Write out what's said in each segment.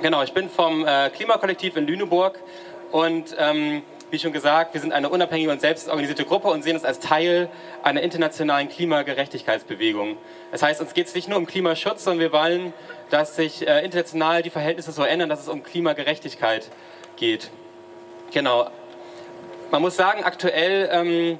Genau, ich bin vom äh, Klimakollektiv in Lüneburg und ähm, wie schon gesagt, wir sind eine unabhängige und selbstorganisierte Gruppe und sehen uns als Teil einer internationalen Klimagerechtigkeitsbewegung. Das heißt, uns geht es nicht nur um Klimaschutz, sondern wir wollen, dass sich äh, international die Verhältnisse so ändern, dass es um Klimagerechtigkeit geht. Genau. Man muss sagen, aktuell ähm,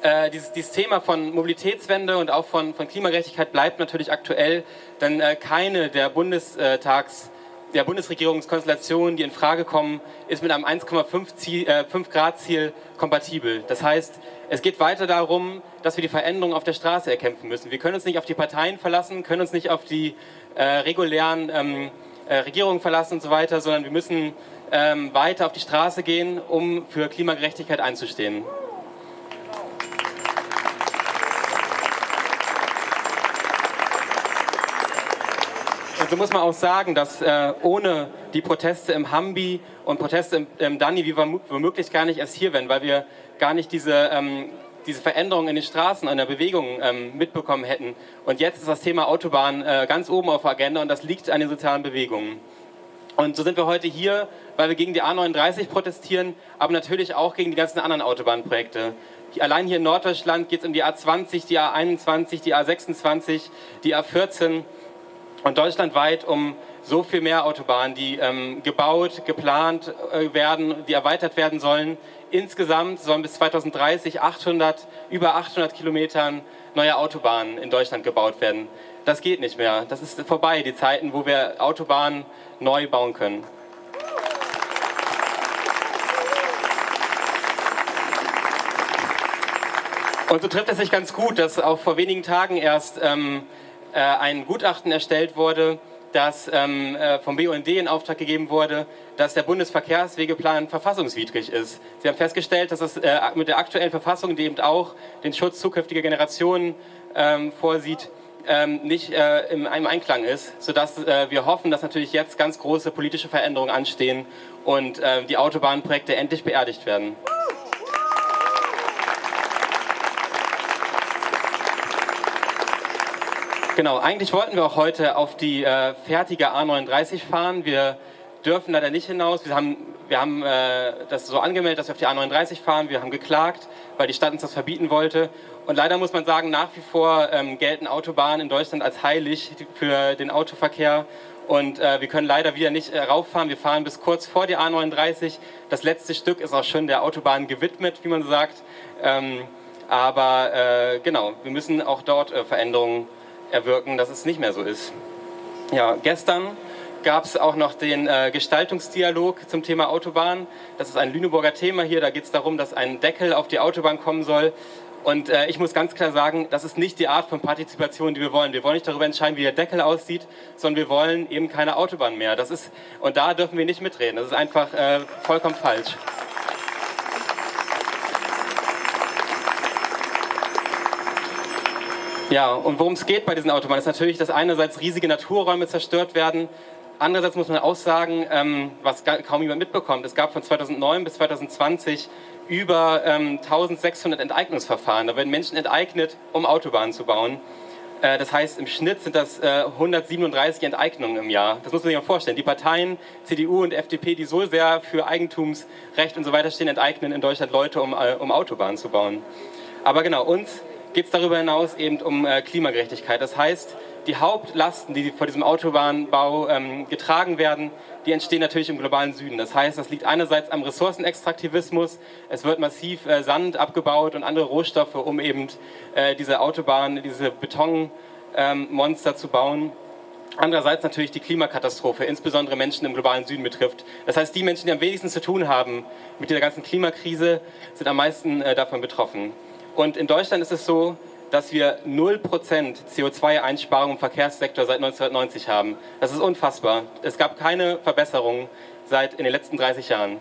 äh, dieses, dieses, Thema von Mobilitätswende und auch von, von Klimagerechtigkeit bleibt natürlich aktuell, denn äh, keine der Bundestags der Bundesregierungskonstellationen, die in Frage kommen, ist mit einem 1,5 äh, Grad Ziel kompatibel. Das heißt, es geht weiter darum, dass wir die Veränderungen auf der Straße erkämpfen müssen. Wir können uns nicht auf die Parteien verlassen, können uns nicht auf die äh, regulären ähm, äh, Regierungen verlassen und so weiter, sondern wir müssen ähm, weiter auf die Straße gehen, um für Klimagerechtigkeit einzustehen. So muss man auch sagen, dass äh, ohne die Proteste im Hambi und Proteste im, im Dani wir womöglich gar nicht erst hier wären, weil wir gar nicht diese, ähm, diese Veränderungen in den Straßen, in der Bewegung ähm, mitbekommen hätten. Und jetzt ist das Thema Autobahn äh, ganz oben auf der Agenda und das liegt an den sozialen Bewegungen. Und so sind wir heute hier, weil wir gegen die A39 protestieren, aber natürlich auch gegen die ganzen anderen Autobahnprojekte. Allein hier in Norddeutschland geht es um die A20, die A21, die A26, die A14 und deutschlandweit um so viel mehr Autobahnen, die ähm, gebaut, geplant äh, werden, die erweitert werden sollen. Insgesamt sollen bis 2030 800, über 800 Kilometern neue Autobahnen in Deutschland gebaut werden. Das geht nicht mehr. Das ist vorbei, die Zeiten, wo wir Autobahnen neu bauen können. Und so trifft es sich ganz gut, dass auch vor wenigen Tagen erst ähm, äh, ein Gutachten erstellt wurde, das ähm, äh, vom BUND in Auftrag gegeben wurde, dass der Bundesverkehrswegeplan verfassungswidrig ist. Sie haben festgestellt, dass es äh, mit der aktuellen Verfassung, die eben auch den Schutz zukünftiger Generationen ähm, vorsieht, ähm, nicht äh, im, im, Einklang ist, sodass äh, wir hoffen, dass natürlich jetzt ganz große politische Veränderungen anstehen und äh, die Autobahnprojekte endlich beerdigt werden. Genau, eigentlich wollten wir auch heute auf die äh, fertige A39 fahren. Wir dürfen leider nicht hinaus. Wir haben, wir haben äh, das so angemeldet, dass wir auf die A39 fahren. Wir haben geklagt, weil die Stadt uns das verbieten wollte. Und leider muss man sagen, nach wie vor ähm, gelten Autobahnen in Deutschland als heilig für den Autoverkehr. Und äh, wir können leider wieder nicht äh, rauffahren. Wir fahren bis kurz vor die A39. Das letzte Stück ist auch schon der Autobahn gewidmet, wie man sagt. Ähm, aber äh, genau, wir müssen auch dort äh, Veränderungen erwirken, dass es nicht mehr so ist. Ja, gestern gab es auch noch den äh, Gestaltungsdialog zum Thema Autobahn. Das ist ein Lüneburger Thema hier. Da geht es darum, dass ein Deckel auf die Autobahn kommen soll. Und äh, ich muss ganz klar sagen, das ist nicht die Art von Partizipation, die wir wollen. Wir wollen nicht darüber entscheiden, wie der Deckel aussieht, sondern wir wollen eben keine Autobahn mehr. Das ist, und da dürfen wir nicht mitreden. Das ist einfach äh, vollkommen falsch. Ja, und worum es geht bei diesen Autobahnen ist natürlich, dass einerseits riesige Naturräume zerstört werden, andererseits muss man auch sagen, ähm, was kaum jemand mitbekommt, es gab von 2009 bis 2020 über ähm, 1600 Enteignungsverfahren. Da werden Menschen enteignet, um Autobahnen zu bauen. Äh, das heißt, im Schnitt sind das äh, 137 Enteignungen im Jahr. Das muss man sich mal vorstellen. Die Parteien, CDU und FDP, die so sehr für Eigentumsrecht und so weiter stehen, enteignen in Deutschland Leute, um, äh, um Autobahnen zu bauen. Aber genau, uns geht es darüber hinaus eben um äh, Klimagerechtigkeit. Das heißt, die Hauptlasten, die vor diesem Autobahnbau ähm, getragen werden, die entstehen natürlich im globalen Süden. Das heißt, das liegt einerseits am Ressourcenextraktivismus. Es wird massiv äh, Sand abgebaut und andere Rohstoffe, um eben äh, diese Autobahn, diese Betonmonster ähm, zu bauen. Andererseits natürlich die Klimakatastrophe, insbesondere Menschen im globalen Süden betrifft. Das heißt, die Menschen, die am wenigsten zu tun haben mit dieser ganzen Klimakrise, sind am meisten äh, davon betroffen. Und in Deutschland ist es so, dass wir 0% CO2-Einsparung im Verkehrssektor seit 1990 haben. Das ist unfassbar. Es gab keine Verbesserung seit in den letzten 30 Jahren.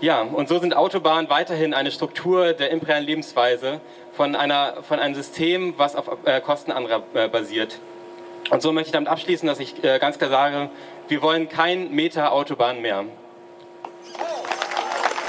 Ja, und so sind Autobahnen weiterhin eine Struktur der imperialen Lebensweise von, einer, von einem System, was auf äh, Kosten anderer äh, basiert. Und so möchte ich damit abschließen, dass ich äh, ganz klar sage, wir wollen kein Meter Autobahn mehr.